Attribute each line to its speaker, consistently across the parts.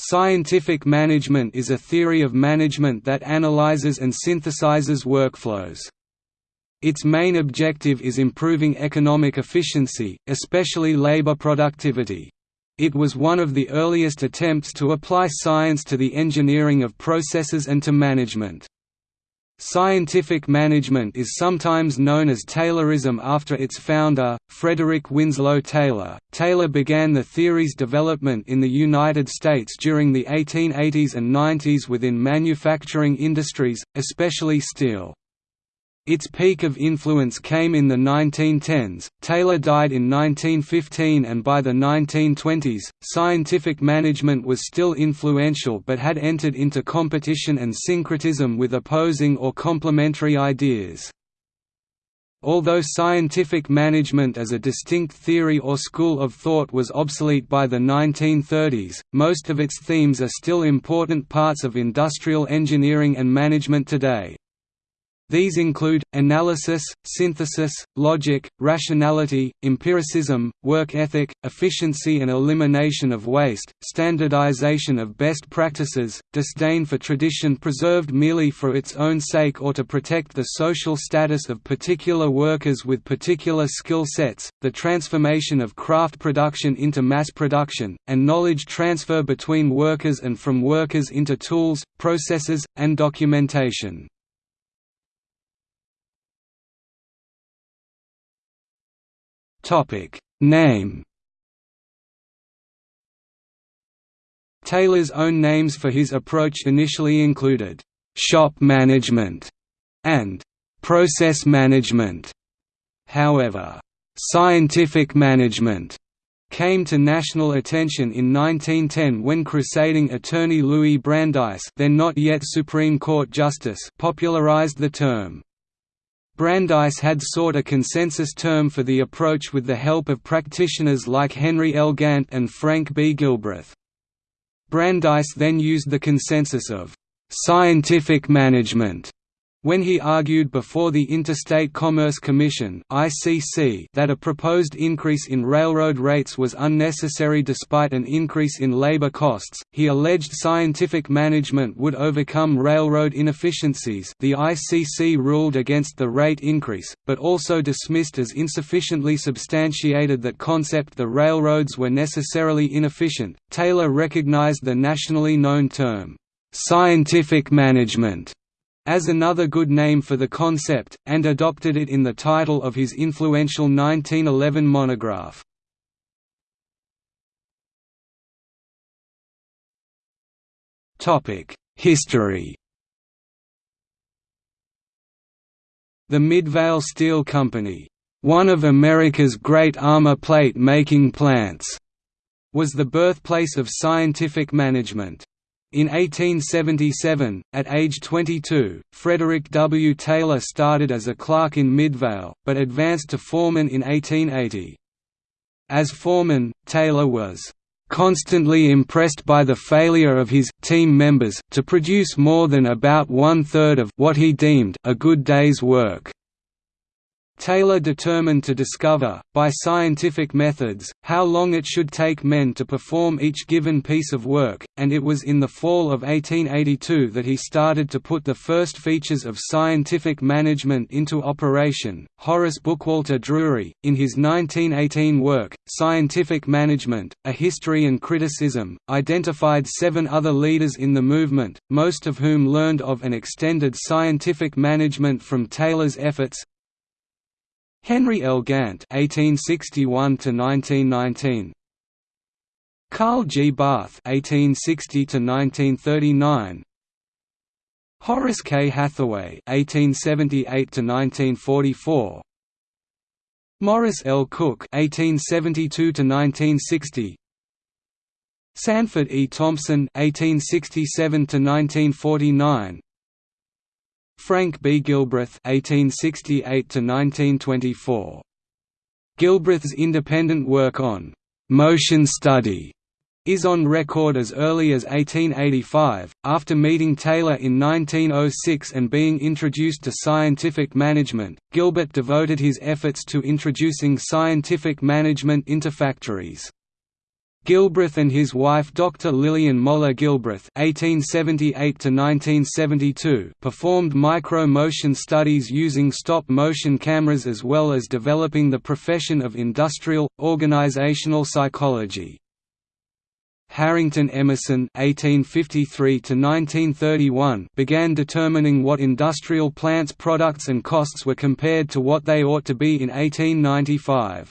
Speaker 1: Scientific management is a theory of management that analyzes and synthesizes workflows. Its main objective is improving economic efficiency, especially labor productivity. It was one of the earliest attempts to apply science to the engineering of processes and to management. Scientific management is sometimes known as Taylorism after its founder, Frederick Winslow Taylor. Taylor began the theory's development in the United States during the 1880s and 90s within manufacturing industries, especially steel. Its peak of influence came in the 1910s. Taylor died in 1915, and by the 1920s, scientific management was still influential but had entered into competition and syncretism with opposing or complementary ideas. Although scientific management as a distinct theory or school of thought was obsolete by the 1930s, most of its themes are still important parts of industrial engineering and management today. These include, analysis, synthesis, logic, rationality, empiricism, work ethic, efficiency and elimination of waste, standardization of best practices, disdain for tradition preserved merely for its own sake or to protect the social status of particular workers with particular skill sets, the transformation of craft production into mass production, and knowledge transfer between workers and from workers into tools, processes, and documentation. Topic Name Taylor's own names for his approach initially included shop management and process management. However, scientific management came to national attention in 1910 when crusading attorney Louis Brandeis then not yet Supreme Court Justice popularized the term. Brandeis had sought a consensus term for the approach with the help of practitioners like Henry L. Gantt and Frank B. Gilbreth. Brandeis then used the consensus of «scientific management» when he argued before the Interstate Commerce Commission that a proposed increase in railroad rates was unnecessary despite an increase in labor costs, he alleged scientific management would overcome railroad inefficiencies the ICC ruled against the rate increase, but also dismissed as insufficiently substantiated that concept the railroads were necessarily inefficient. Taylor recognized the nationally known term, "'scientific management' as another good name for the concept, and adopted it in the title of his influential 1911 monograph. History The Midvale Steel Company, one of America's great armor plate making plants, was the birthplace of scientific management. In 1877, at age 22, Frederick W. Taylor started as a clerk in Midvale, but advanced to foreman in 1880. As foreman, Taylor was constantly impressed by the failure of his team members to produce more than about one-third of what he deemed a good day's work. Taylor determined to discover, by scientific methods, how long it should take men to perform each given piece of work, and it was in the fall of 1882 that he started to put the first features of scientific management into operation. Horace Bookwalter Drury, in his 1918 work, Scientific Management A History and Criticism, identified seven other leaders in the movement, most of whom learned of and extended scientific management from Taylor's efforts, Henry L. Gantt (1861–1919), Carl G. Barth (1860–1939), Horace K. Hathaway (1878–1944), Morris L. Cooke (1872–1960), Sanford E. Thompson (1867–1949), Frank B. Gilbreth (1868–1924). Gilbreth's independent work on motion study is on record as early as 1885. After meeting Taylor in 1906 and being introduced to scientific management, Gilbreth devoted his efforts to introducing scientific management into factories. Gilbreth and his wife Dr. Lillian Moller Gilbreth (1878–1972) performed micro-motion studies using stop-motion cameras, as well as developing the profession of industrial organizational psychology. Harrington Emerson (1853–1931) began determining what industrial plants' products and costs were compared to what they ought to be in 1895.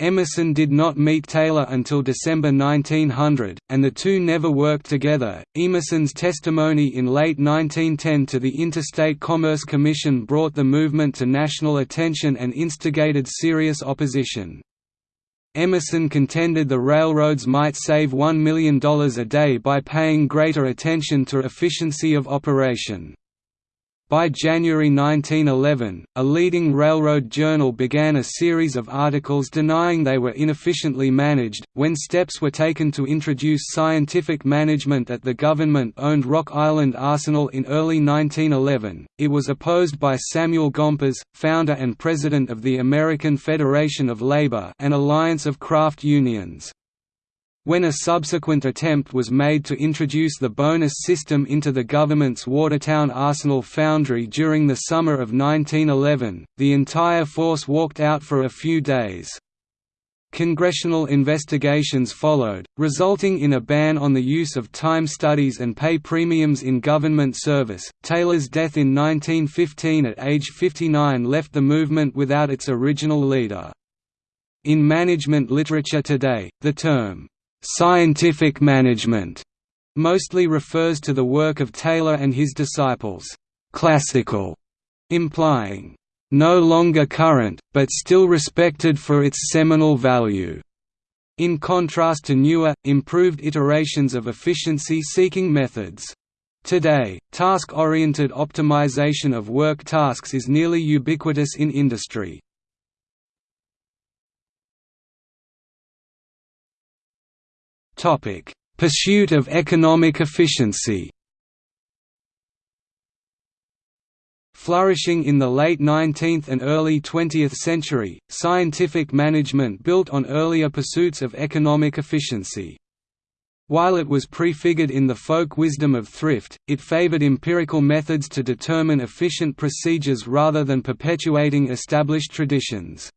Speaker 1: Emerson did not meet Taylor until December 1900, and the two never worked together. Emerson's testimony in late 1910 to the Interstate Commerce Commission brought the movement to national attention and instigated serious opposition. Emerson contended the railroads might save $1 million a day by paying greater attention to efficiency of operation. By January 1911, a leading railroad journal began a series of articles denying they were inefficiently managed. When steps were taken to introduce scientific management at the government owned Rock Island Arsenal in early 1911, it was opposed by Samuel Gompers, founder and president of the American Federation of Labor, an alliance of craft unions. When a subsequent attempt was made to introduce the bonus system into the government's Watertown Arsenal foundry during the summer of 1911, the entire force walked out for a few days. Congressional investigations followed, resulting in a ban on the use of time studies and pay premiums in government service. Taylor's death in 1915 at age 59 left the movement without its original leader. In management literature today, the term Scientific management mostly refers to the work of Taylor and his disciples, classical, implying no longer current, but still respected for its seminal value, in contrast to newer, improved iterations of efficiency-seeking methods. Today, task-oriented optimization of work tasks is nearly ubiquitous in industry. Pursuit of economic efficiency. Flourishing in the late 19th and early 20th century, scientific management built on earlier pursuits of economic efficiency. While it was prefigured in the folk wisdom of thrift, it favored empirical methods to determine efficient procedures rather than perpetuating established traditions.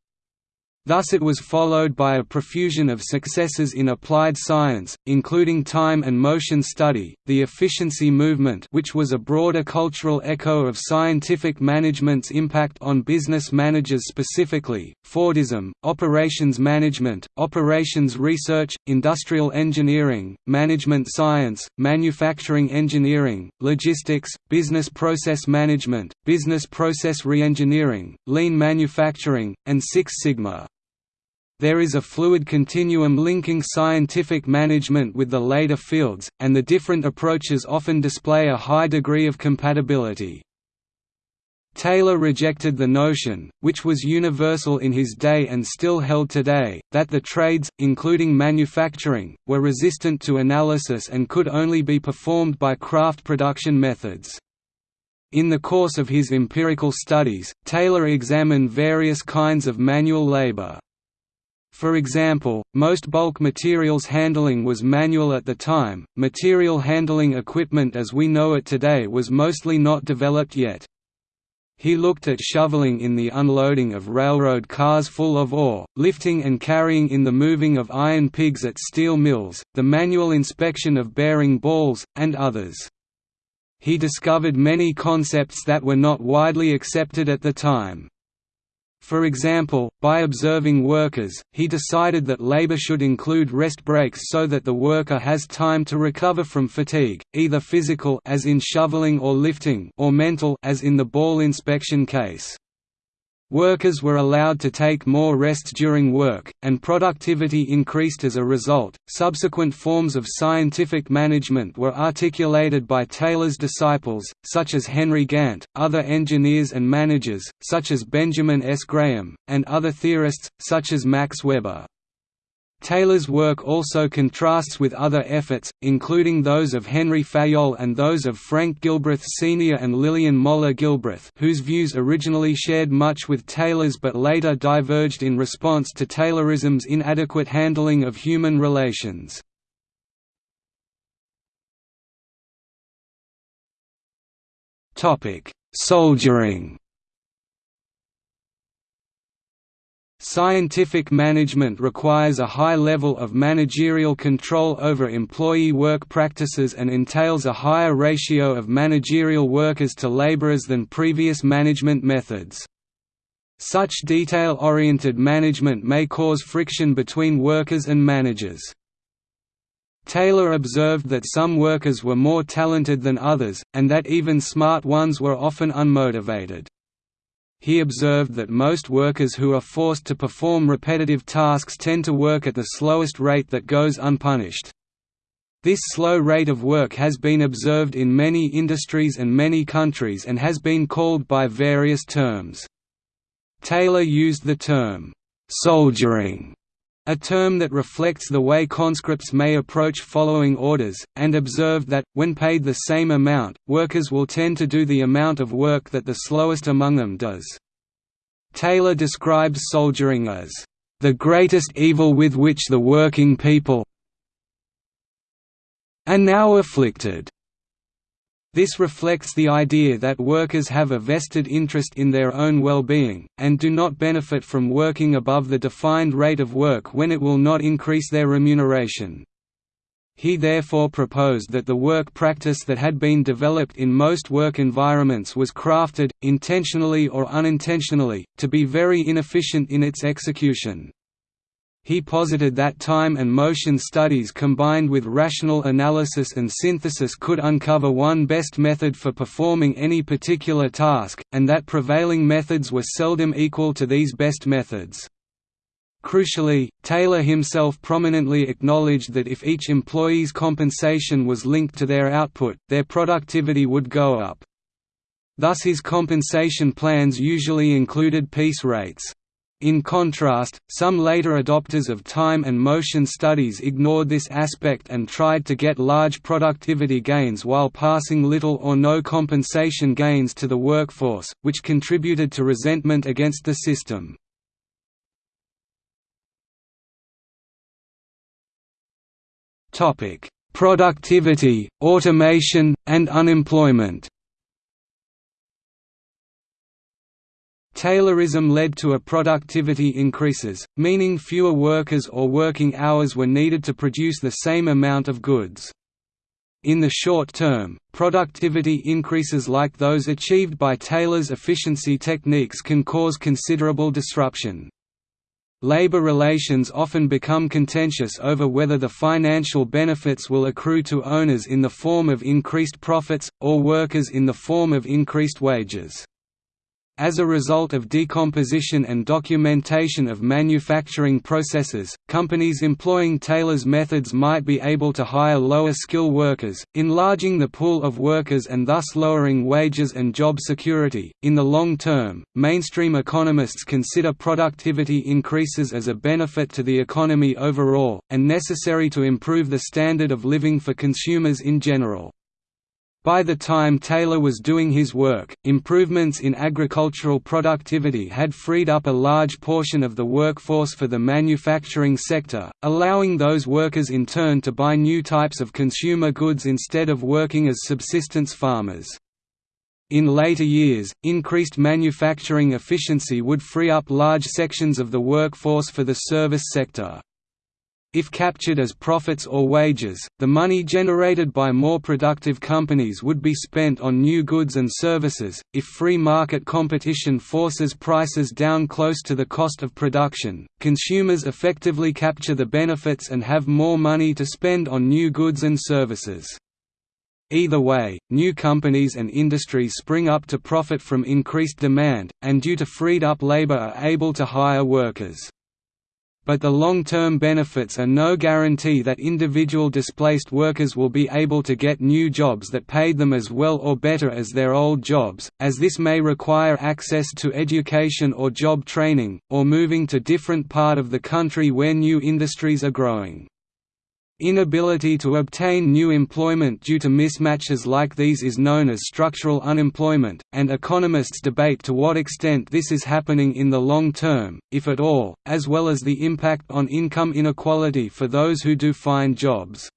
Speaker 1: Thus it was followed by a profusion of successes in applied science, including time and motion study, the efficiency movement which was a broader cultural echo of scientific management's impact on business managers specifically, Fordism, operations management, operations research, industrial engineering, management science, manufacturing engineering, logistics, business process management, business process reengineering, lean manufacturing, and Six Sigma. There is a fluid continuum linking scientific management with the later fields, and the different approaches often display a high degree of compatibility. Taylor rejected the notion, which was universal in his day and still held today, that the trades, including manufacturing, were resistant to analysis and could only be performed by craft production methods. In the course of his empirical studies, Taylor examined various kinds of manual labor. For example, most bulk materials handling was manual at the time, material handling equipment as we know it today was mostly not developed yet. He looked at shoveling in the unloading of railroad cars full of ore, lifting and carrying in the moving of iron pigs at steel mills, the manual inspection of bearing balls, and others. He discovered many concepts that were not widely accepted at the time. For example, by observing workers, he decided that labor should include rest breaks so that the worker has time to recover from fatigue, either physical as in shoveling or lifting or mental as in the ball inspection case. Workers were allowed to take more rests during work, and productivity increased as a result. Subsequent forms of scientific management were articulated by Taylor's disciples, such as Henry Gantt, other engineers and managers, such as Benjamin S. Graham, and other theorists, such as Max Weber. Taylor's work also contrasts with other efforts, including those of Henri Fayol and those of Frank Gilbreth Sr. and Lillian Moller Gilbreth whose views originally shared much with Taylor's but later diverged in response to Taylorism's inadequate handling of human relations. Soldiering Scientific management requires a high level of managerial control over employee work practices and entails a higher ratio of managerial workers to laborers than previous management methods. Such detail-oriented management may cause friction between workers and managers. Taylor observed that some workers were more talented than others, and that even smart ones were often unmotivated. He observed that most workers who are forced to perform repetitive tasks tend to work at the slowest rate that goes unpunished. This slow rate of work has been observed in many industries and many countries and has been called by various terms. Taylor used the term, "'soldiering' a term that reflects the way conscripts may approach following orders, and observed that, when paid the same amount, workers will tend to do the amount of work that the slowest among them does. Taylor describes soldiering as, "...the greatest evil with which the working people are now afflicted." This reflects the idea that workers have a vested interest in their own well-being, and do not benefit from working above the defined rate of work when it will not increase their remuneration. He therefore proposed that the work practice that had been developed in most work environments was crafted, intentionally or unintentionally, to be very inefficient in its execution. He posited that time and motion studies combined with rational analysis and synthesis could uncover one best method for performing any particular task, and that prevailing methods were seldom equal to these best methods. Crucially, Taylor himself prominently acknowledged that if each employee's compensation was linked to their output, their productivity would go up. Thus his compensation plans usually included piece rates. In contrast, some later adopters of time and motion studies ignored this aspect and tried to get large productivity gains while passing little or no compensation gains to the workforce, which contributed to resentment against the system. Productivity, automation, and unemployment Taylorism led to a productivity increases, meaning fewer workers or working hours were needed to produce the same amount of goods. In the short term, productivity increases like those achieved by Taylor's efficiency techniques can cause considerable disruption. Labor relations often become contentious over whether the financial benefits will accrue to owners in the form of increased profits, or workers in the form of increased wages. As a result of decomposition and documentation of manufacturing processes, companies employing Taylor's methods might be able to hire lower skill workers, enlarging the pool of workers and thus lowering wages and job security. In the long term, mainstream economists consider productivity increases as a benefit to the economy overall, and necessary to improve the standard of living for consumers in general. By the time Taylor was doing his work, improvements in agricultural productivity had freed up a large portion of the workforce for the manufacturing sector, allowing those workers in turn to buy new types of consumer goods instead of working as subsistence farmers. In later years, increased manufacturing efficiency would free up large sections of the workforce for the service sector. If captured as profits or wages, the money generated by more productive companies would be spent on new goods and services. If free market competition forces prices down close to the cost of production, consumers effectively capture the benefits and have more money to spend on new goods and services. Either way, new companies and industries spring up to profit from increased demand, and due to freed up labor are able to hire workers. But the long-term benefits are no guarantee that individual displaced workers will be able to get new jobs that paid them as well or better as their old jobs, as this may require access to education or job training, or moving to different part of the country where new industries are growing. Inability to obtain new employment due to mismatches like these is known as structural unemployment, and economists debate to what extent this is happening in the long term, if at all, as well as the impact on income inequality for those who do find jobs.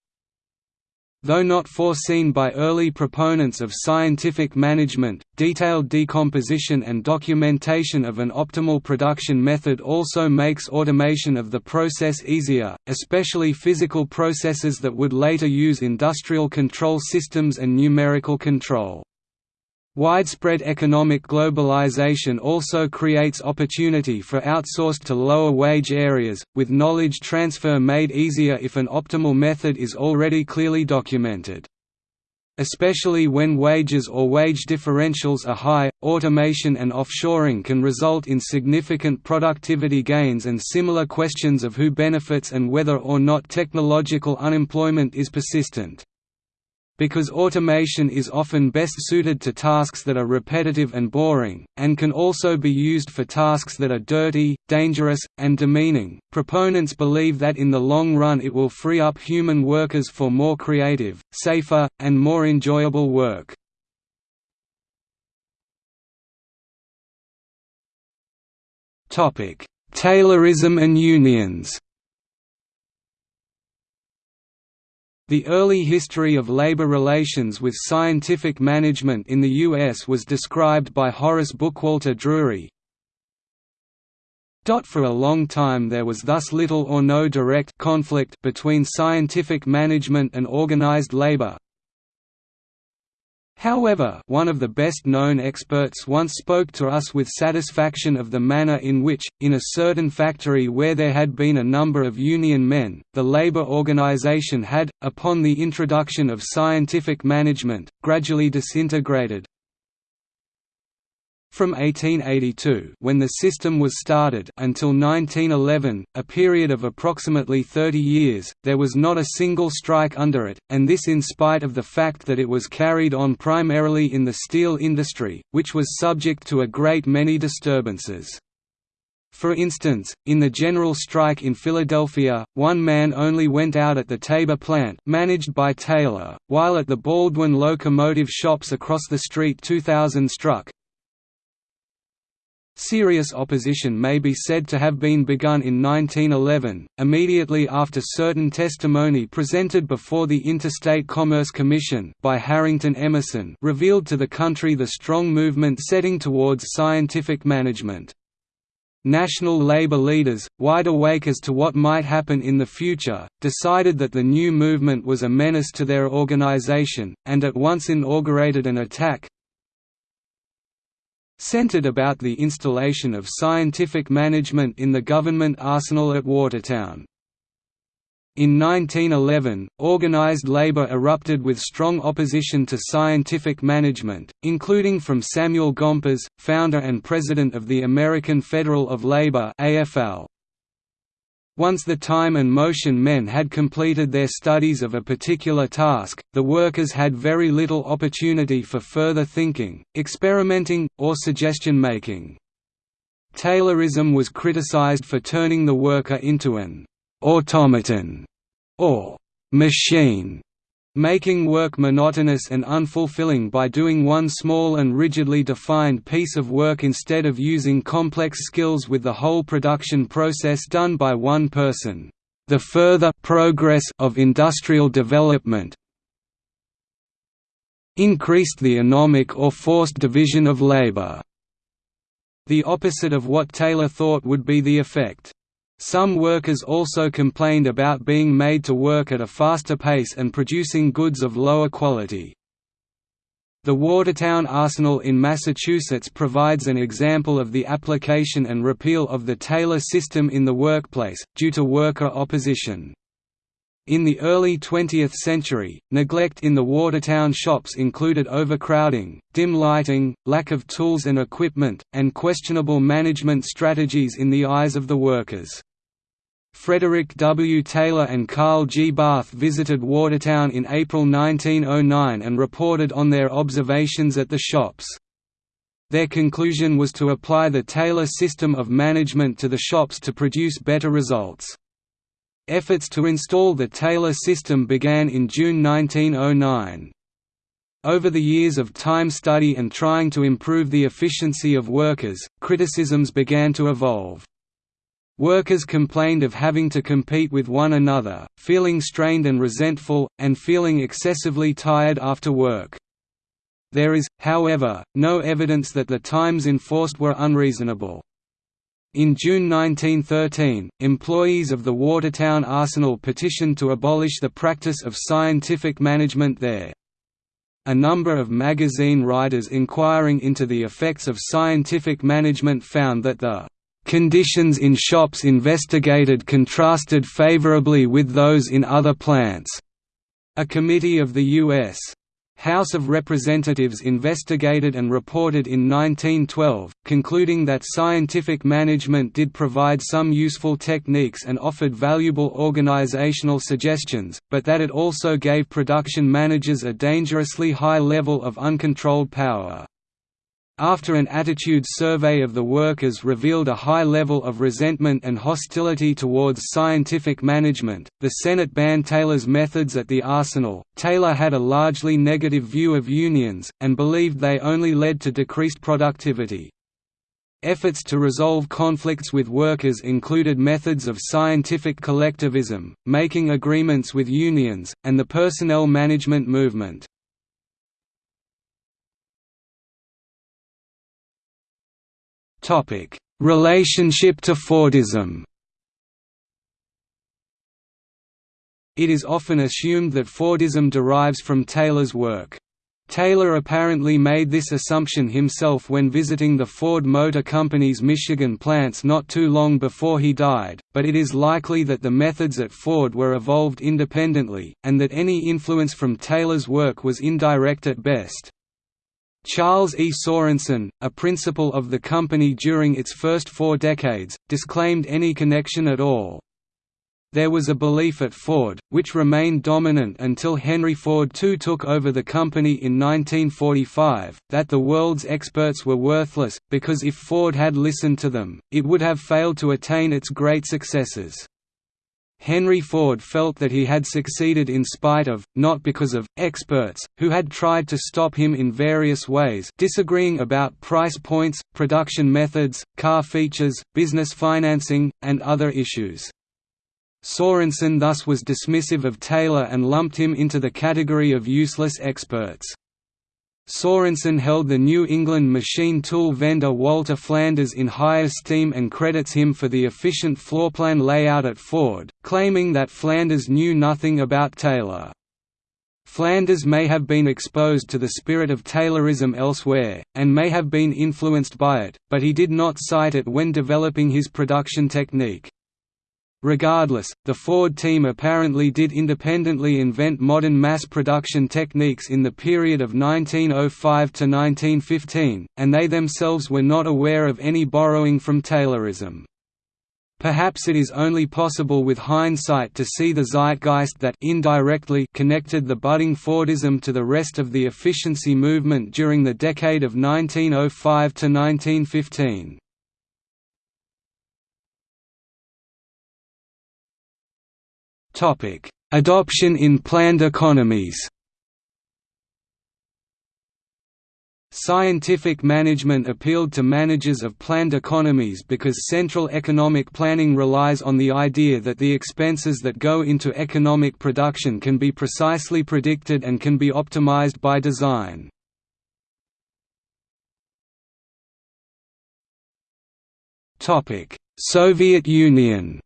Speaker 1: Though not foreseen by early proponents of scientific management, detailed decomposition and documentation of an optimal production method also makes automation of the process easier, especially physical processes that would later use industrial control systems and numerical control. Widespread economic globalization also creates opportunity for outsourced to lower wage areas, with knowledge transfer made easier if an optimal method is already clearly documented. Especially when wages or wage differentials are high, automation and offshoring can result in significant productivity gains and similar questions of who benefits and whether or not technological unemployment is persistent. Because automation is often best suited to tasks that are repetitive and boring, and can also be used for tasks that are dirty, dangerous, and demeaning, proponents believe that in the long run it will free up human workers for more creative, safer, and more enjoyable work. Taylorism and unions The early history of labor relations with scientific management in the U.S. was described by Horace Bookwalter Drury. For a long time there was thus little or no direct conflict between scientific management and organized labor, However, one of the best-known experts once spoke to us with satisfaction of the manner in which, in a certain factory where there had been a number of union men, the labor organization had, upon the introduction of scientific management, gradually disintegrated, from 1882 when the system was started until 1911, a period of approximately 30 years, there was not a single strike under it, and this in spite of the fact that it was carried on primarily in the steel industry, which was subject to a great many disturbances. For instance, in the general strike in Philadelphia, one man only went out at the Tabor plant managed by Taylor, while at the Baldwin locomotive shops across the street 2,000 struck, Serious opposition may be said to have been begun in 1911, immediately after certain testimony presented before the Interstate Commerce Commission by Harrington Emerson revealed to the country the strong movement setting towards scientific management. National labor leaders, wide awake as to what might happen in the future, decided that the new movement was a menace to their organization, and at once inaugurated an attack, centered about the installation of scientific management in the government arsenal at Watertown. In 1911, organized labor erupted with strong opposition to scientific management, including from Samuel Gompers, founder and president of the American Federal of Labor AFL. Once the time and motion men had completed their studies of a particular task, the workers had very little opportunity for further thinking, experimenting, or suggestion-making. Taylorism was criticized for turning the worker into an «automaton» or «machine» making work monotonous and unfulfilling by doing one small and rigidly defined piece of work instead of using complex skills with the whole production process done by one person. The further progress of industrial development increased the anomic or forced division of labor, the opposite of what Taylor thought would be the effect. Some workers also complained about being made to work at a faster pace and producing goods of lower quality. The Watertown Arsenal in Massachusetts provides an example of the application and repeal of the Taylor system in the workplace, due to worker opposition. In the early 20th century, neglect in the Watertown shops included overcrowding, dim lighting, lack of tools and equipment, and questionable management strategies in the eyes of the workers. Frederick W. Taylor and Carl G. Barth visited Watertown in April 1909 and reported on their observations at the shops. Their conclusion was to apply the Taylor system of management to the shops to produce better results. Efforts to install the Taylor system began in June 1909. Over the years of time study and trying to improve the efficiency of workers, criticisms began to evolve. Workers complained of having to compete with one another, feeling strained and resentful, and feeling excessively tired after work. There is, however, no evidence that the times enforced were unreasonable. In June 1913, employees of the Watertown Arsenal petitioned to abolish the practice of scientific management there. A number of magazine writers inquiring into the effects of scientific management found that the conditions in shops investigated contrasted favorably with those in other plants. A committee of the U.S. House of Representatives investigated and reported in 1912, concluding that scientific management did provide some useful techniques and offered valuable organizational suggestions, but that it also gave production managers a dangerously high level of uncontrolled power. After an attitude survey of the workers revealed a high level of resentment and hostility towards scientific management, the Senate banned Taylor's methods at the Arsenal. Taylor had a largely negative view of unions, and believed they only led to decreased productivity. Efforts to resolve conflicts with workers included methods of scientific collectivism, making agreements with unions, and the personnel management movement. Topic: Relationship to Fordism. It is often assumed that Fordism derives from Taylor's work. Taylor apparently made this assumption himself when visiting the Ford Motor Company's Michigan plants not too long before he died, but it is likely that the methods at Ford were evolved independently, and that any influence from Taylor's work was indirect at best. Charles E. Sorensen, a principal of the company during its first four decades, disclaimed any connection at all. There was a belief at Ford, which remained dominant until Henry Ford II took over the company in 1945, that the world's experts were worthless, because if Ford had listened to them, it would have failed to attain its great successes. Henry Ford felt that he had succeeded in spite of, not because of, experts, who had tried to stop him in various ways disagreeing about price points, production methods, car features, business financing, and other issues. Sorensen thus was dismissive of Taylor and lumped him into the category of useless experts. Sorensen held the New England machine tool vendor Walter Flanders in high esteem and credits him for the efficient floorplan layout at Ford, claiming that Flanders knew nothing about Taylor. Flanders may have been exposed to the spirit of Taylorism elsewhere, and may have been influenced by it, but he did not cite it when developing his production technique. Regardless, the Ford team apparently did independently invent modern mass production techniques in the period of 1905 to 1915, and they themselves were not aware of any borrowing from Taylorism. Perhaps it is only possible with hindsight to see the zeitgeist that indirectly connected the budding Fordism to the rest of the efficiency movement during the decade of 1905 to 1915. Adoption in planned economies. Scientific management appealed to managers of planned economies because central economic planning relies on the idea that the expenses that go into economic production can be precisely predicted and can be optimized by design. Soviet Union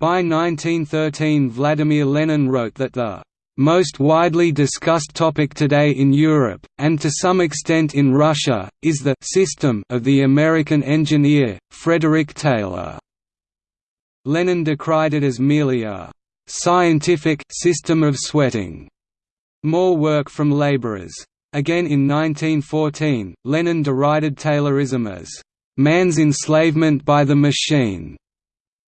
Speaker 1: By 1913 Vladimir Lenin wrote that the most widely discussed topic today in Europe, and to some extent in Russia, is the system of the American engineer, Frederick Taylor. Lenin decried it as merely a scientific system of sweating, more work from laborers. Again in 1914, Lenin derided Taylorism as man's enslavement by the machine.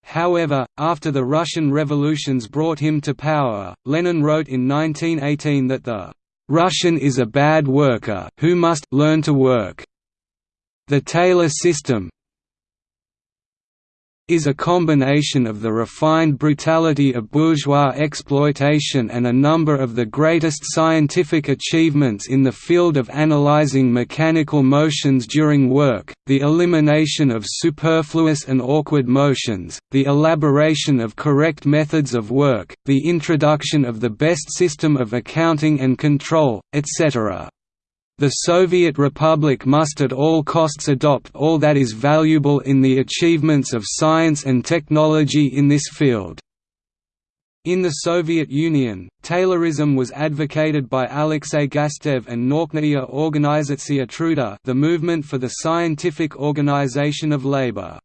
Speaker 1: However, after the Russian revolutions brought him to power, Lenin wrote in 1918 that the Russian is a bad worker who must learn to work. The Taylor system, is a combination of the refined brutality of bourgeois exploitation and a number of the greatest scientific achievements in the field of analyzing mechanical motions during work, the elimination of superfluous and awkward motions, the elaboration of correct methods of work, the introduction of the best system of accounting and control, etc. The Soviet Republic must at all costs adopt all that is valuable in the achievements of science and technology in this field. In the Soviet Union, Taylorism was advocated by Alexei Gastev and Nauchnaya Organizatsiya Truda the movement for the scientific organization of labor.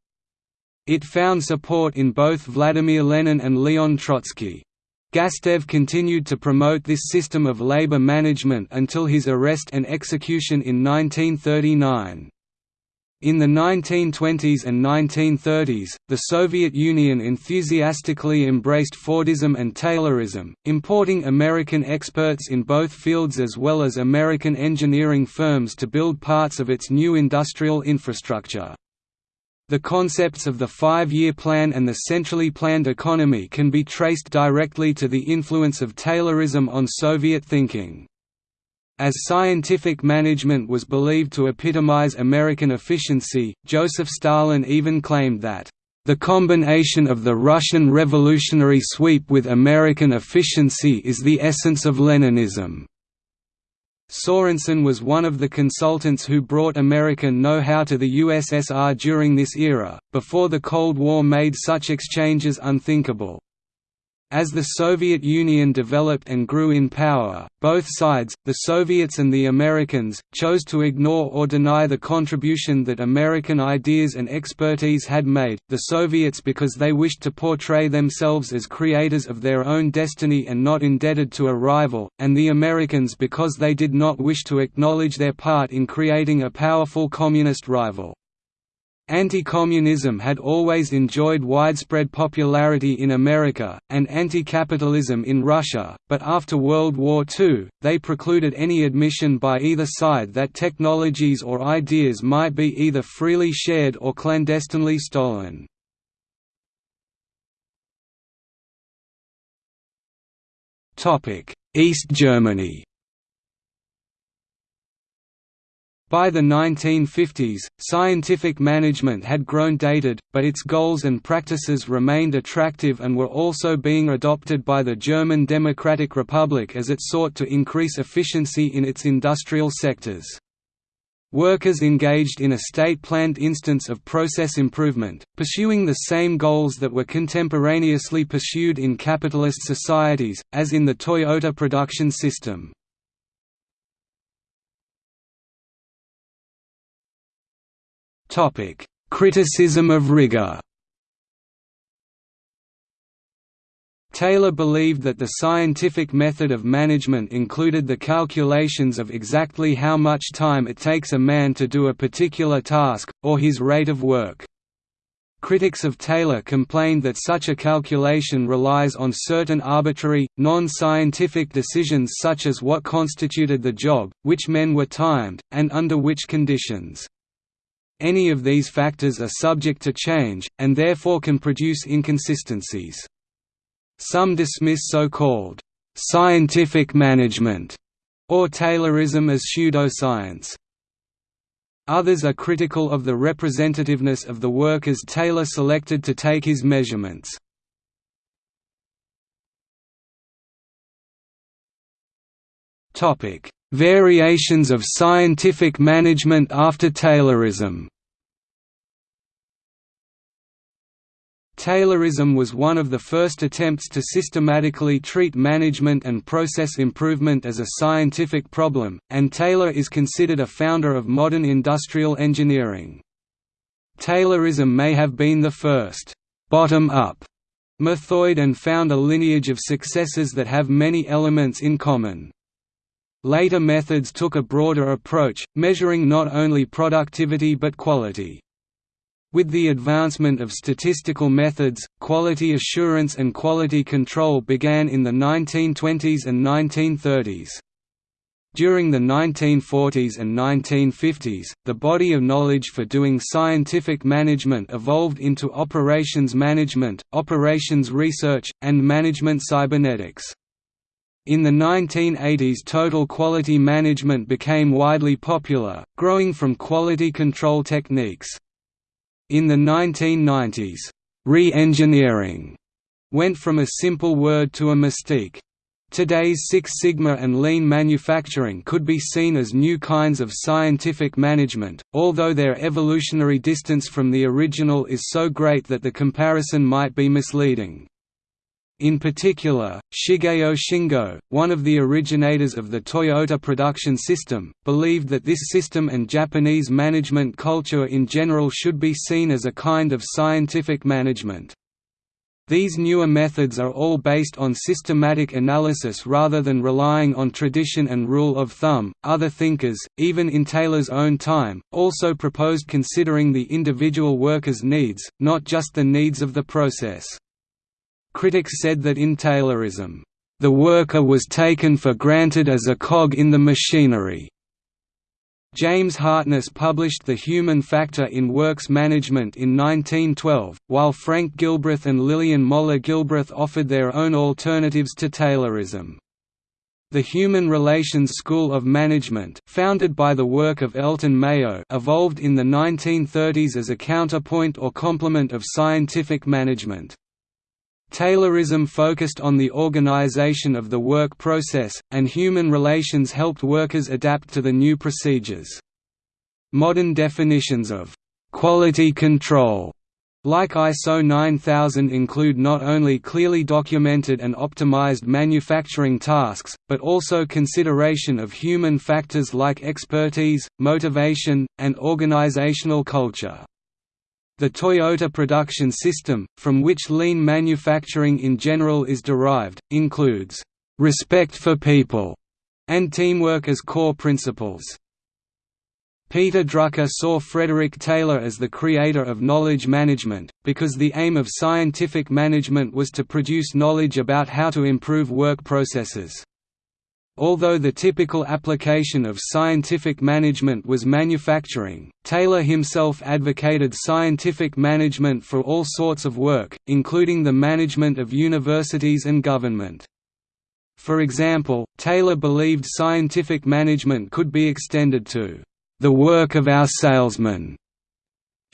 Speaker 1: It found support in both Vladimir Lenin and Leon Trotsky. Gastev continued to promote this system of labor management until his arrest and execution in 1939. In the 1920s and 1930s, the Soviet Union enthusiastically embraced Fordism and Taylorism, importing American experts in both fields as well as American engineering firms to build parts of its new industrial infrastructure. The concepts of the five-year plan and the centrally planned economy can be traced directly to the influence of Taylorism on Soviet thinking. As scientific management was believed to epitomize American efficiency, Joseph Stalin even claimed that, "...the combination of the Russian revolutionary sweep with American efficiency is the essence of Leninism." Sorensen was one of the consultants who brought American know-how to the USSR during this era, before the Cold War made such exchanges unthinkable. As the Soviet Union developed and grew in power, both sides, the Soviets and the Americans, chose to ignore or deny the contribution that American ideas and expertise had made, the Soviets because they wished to portray themselves as creators of their own destiny and not indebted to a rival, and the Americans because they did not wish to acknowledge their part in creating a powerful communist rival. Anti-communism had always enjoyed widespread popularity in America, and anti-capitalism in Russia, but after World War II, they precluded any admission by either side that technologies or ideas might be either freely shared or clandestinely stolen. East Germany By the 1950s, scientific management had grown dated, but its goals and practices remained attractive and were also being adopted by the German Democratic Republic as it sought to increase efficiency in its industrial sectors. Workers engaged in a state-planned instance of process improvement, pursuing the same goals that were contemporaneously pursued in capitalist societies, as in the Toyota production system. Topic: Criticism of rigor. Taylor believed that the scientific method of management included the calculations of exactly how much time it takes a man to do a particular task, or his rate of work. Critics of Taylor complained that such a calculation relies on certain arbitrary, non-scientific decisions such as what constituted the job, which men were timed, and under which conditions. Any of these factors are subject to change, and therefore can produce inconsistencies. Some dismiss so-called «scientific management» or Taylorism as pseudoscience. Others are critical of the representativeness of the workers Taylor selected to take his measurements. Topic: Variations of scientific management after Taylorism Taylorism was one of the first attempts to systematically treat management and process improvement as a scientific problem, and Taylor is considered a founder of modern industrial engineering. Taylorism may have been the first bottom-up method and found a lineage of successes that have many elements in common. Later methods took a broader approach, measuring not only productivity but quality. With the advancement of statistical methods, quality assurance and quality control began in the 1920s and 1930s. During the 1940s and 1950s, the body of knowledge for doing scientific management evolved into operations management, operations research, and management cybernetics. In the 1980s total quality management became widely popular, growing from quality control techniques. In the 1990s, re-engineering went from a simple word to a mystique. Today's Six Sigma and lean manufacturing could be seen as new kinds of scientific management, although their evolutionary distance from the original is so great that the comparison might be misleading. In particular, Shigeo Shingo, one of the originators of the Toyota production system, believed that this system and Japanese management culture in general should be seen as a kind of scientific management. These newer methods are all based on systematic analysis rather than relying on tradition and rule of thumb. Other thinkers, even in Taylor's own time, also proposed considering the individual worker's needs, not just the needs of the process. Critics said that in Taylorism, "...the worker was taken for granted as a cog in the machinery." James Hartness published The Human Factor in Works Management in 1912, while Frank Gilbreth and Lillian Moller Gilbreth offered their own alternatives to Taylorism. The Human Relations School of Management founded by the work of Elton Mayo evolved in the 1930s as a counterpoint or complement of scientific management. Taylorism focused on the organization of the work process, and human relations helped workers adapt to the new procedures. Modern definitions of «quality control» like ISO 9000 include not only clearly documented and optimized manufacturing tasks, but also consideration of human factors like expertise, motivation, and organizational culture. The Toyota production system, from which lean manufacturing in general is derived, includes respect for people and teamwork as core principles. Peter Drucker saw Frederick Taylor as the creator of knowledge management, because the aim of scientific management was to produce knowledge about how to improve work processes. Although the typical application of scientific management was manufacturing, Taylor himself advocated scientific management for all sorts of work, including the management of universities and government. For example, Taylor believed scientific management could be extended to the work of our salesmen.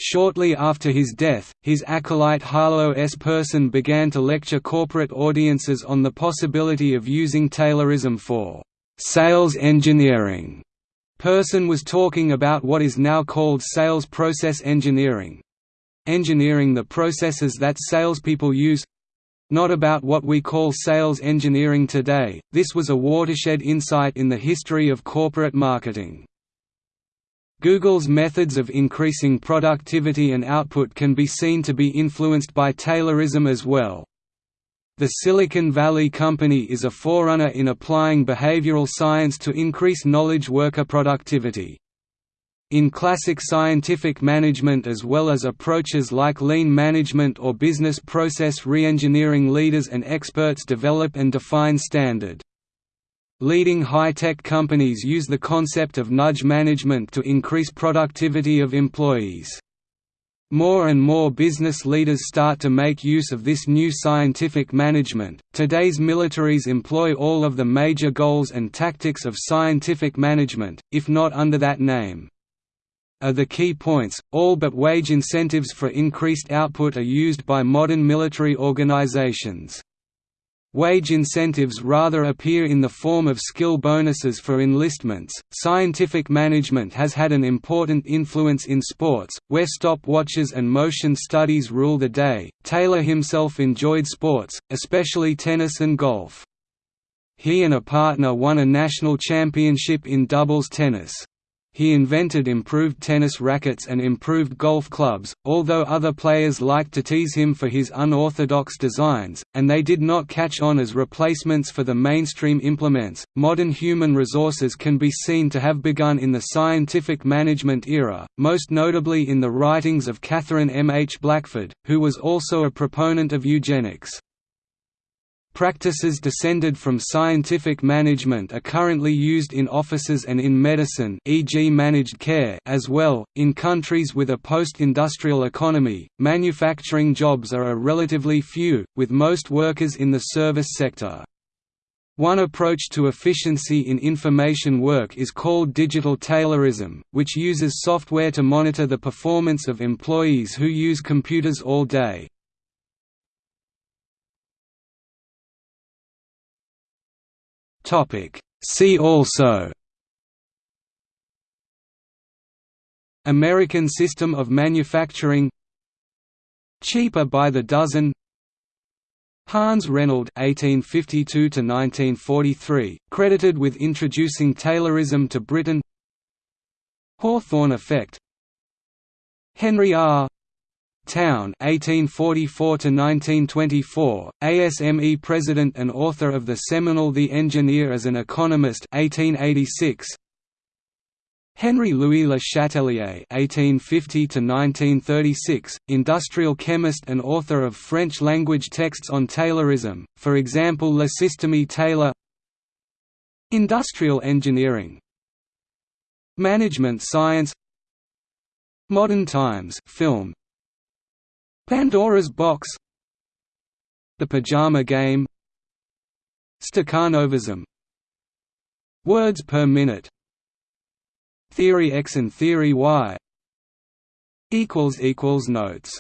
Speaker 1: Shortly after his death, his acolyte Harlow S. Person began to lecture corporate audiences on the possibility of using Taylorism for sales engineering. Person was talking about what is now called sales process engineering engineering the processes that salespeople use not about what we call sales engineering today. This was a watershed insight in the history of corporate marketing. Google's methods of increasing productivity and output can be seen to be influenced by Taylorism as well. The Silicon Valley Company is a forerunner in applying behavioral science to increase knowledge worker productivity. In classic scientific management as well as approaches like lean management or business process reengineering leaders and experts develop and define standard Leading high-tech companies use the concept of nudge management to increase productivity of employees. More and more business leaders start to make use of this new scientific management. Today's militaries employ all of the major goals and tactics of scientific management, if not under that name. Are the key points, all but wage incentives for increased output are used by modern military organizations. Wage incentives rather appear in the form of skill bonuses for enlistments. Scientific management has had an important influence in sports, where stopwatches and motion studies rule the day. Taylor himself enjoyed sports, especially tennis and golf. He and a partner won a national championship in doubles tennis. He invented improved tennis rackets and improved golf clubs, although other players liked to tease him for his unorthodox designs, and they did not catch on as replacements for the mainstream implements. Modern human resources can be seen to have begun in the scientific management era, most notably in the writings of Katherine M. H. Blackford, who was also a proponent of eugenics. Practices descended from scientific management are currently used in offices and in medicine e.g. managed care as well. In countries with a post-industrial economy, manufacturing jobs are a relatively few, with most workers in the service sector. One approach to efficiency in information work is called digital Taylorism, which uses software to monitor the performance of employees who use computers all day. Topic See also American system of manufacturing Cheaper by the dozen Hans Renold (1852–1943), credited with introducing Taylorism to Britain. Hawthorne effect. Henry R. Towne 1844–1924, ASME President and author of the seminal The Engineer as an Economist 1886. Henry Louis Le Chatelier (1850–1936), industrial chemist and author of French-language texts on Taylorism, for example Le Système Taylor. Industrial engineering, management science, modern times film, Pandora's Box The Pajama Game Stakhanovism Words per minute Theory X and Theory Y Notes